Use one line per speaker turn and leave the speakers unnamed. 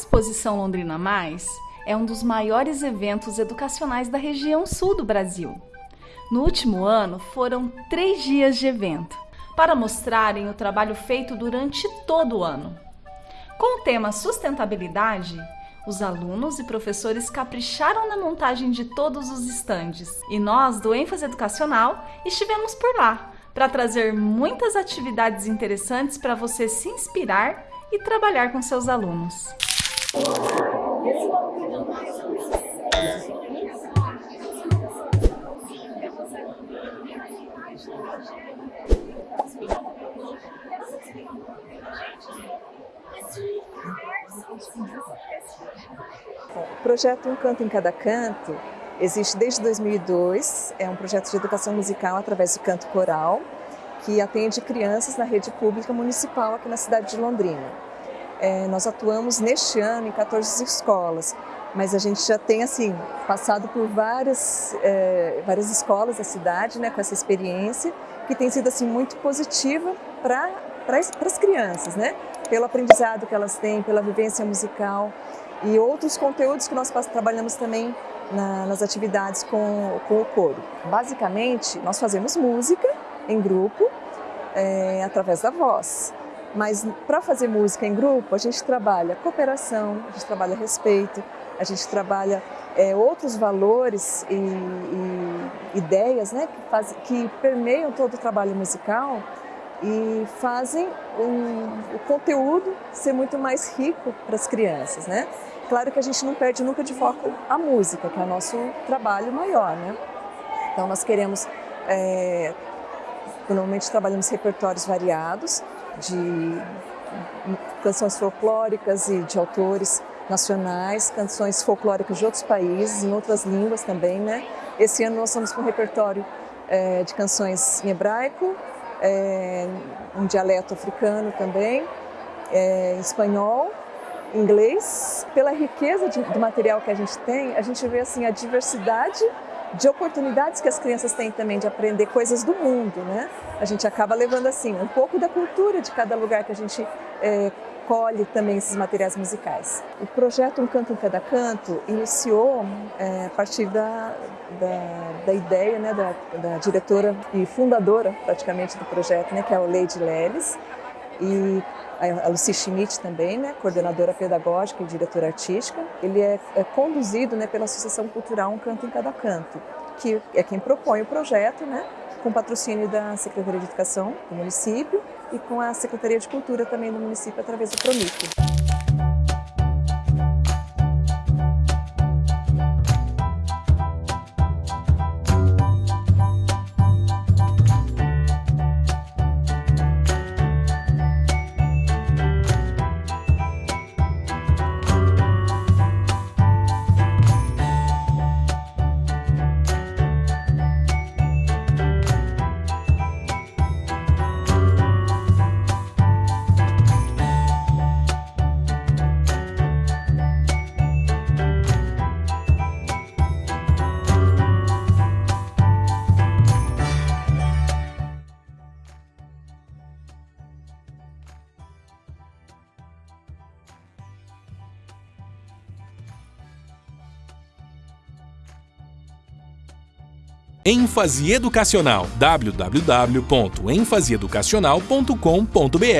Exposição Londrina Mais é um dos maiores eventos educacionais da região sul do Brasil. No último ano, foram três dias de evento, para mostrarem o trabalho feito durante todo o ano. Com o tema sustentabilidade, os alunos e professores capricharam na montagem de todos os estandes e nós, do ênfase educacional, estivemos por lá para trazer muitas atividades interessantes para você se inspirar e trabalhar com seus alunos.
O projeto Um Canto em Cada Canto existe desde 2002, é um projeto de educação musical através do canto coral, que atende crianças na rede pública municipal aqui na cidade de Londrina. É, nós atuamos neste ano em 14 escolas, mas a gente já tem assim passado por várias, é, várias escolas da cidade né, com essa experiência, que tem sido assim muito positiva para as crianças, né? pelo aprendizado que elas têm, pela vivência musical e outros conteúdos que nós trabalhamos também na, nas atividades com, com o coro. Basicamente, nós fazemos música em grupo, é, através da voz. Mas para fazer música em grupo, a gente trabalha cooperação, a gente trabalha respeito, a gente trabalha é, outros valores e, e ideias né, que, faz, que permeiam todo o trabalho musical e fazem um, o conteúdo ser muito mais rico para as crianças. Né? Claro que a gente não perde nunca de foco a música, que é o nosso trabalho maior. Né? Então nós queremos é, Normalmente trabalhamos repertórios variados de canções folclóricas e de autores nacionais, canções folclóricas de outros países, em outras línguas também, né? Esse ano nós estamos com um repertório é, de canções em hebraico, é, um dialeto africano também, é, espanhol, inglês. Pela riqueza de, do material que a gente tem, a gente vê assim a diversidade de oportunidades que as crianças têm também de aprender coisas do mundo, né? A gente acaba levando assim um pouco da cultura de cada lugar que a gente é, colhe também esses materiais musicais. O projeto Um Canto em Cada Canto iniciou é, a partir da, da, da ideia né, da, da, diretora e fundadora praticamente do projeto, né, que é a Lady Leles, e a Lucy Schmidt também, né, coordenadora pedagógica e diretora artística. Ele é, é conduzido né, pela Associação Cultural Um Canto em Cada Canto, que é quem propõe o projeto, né, com patrocínio da Secretaria de Educação do município e com a Secretaria de Cultura também do município através do PROMIC.
Ênfase educacional. www.enfaseeducacional.com.br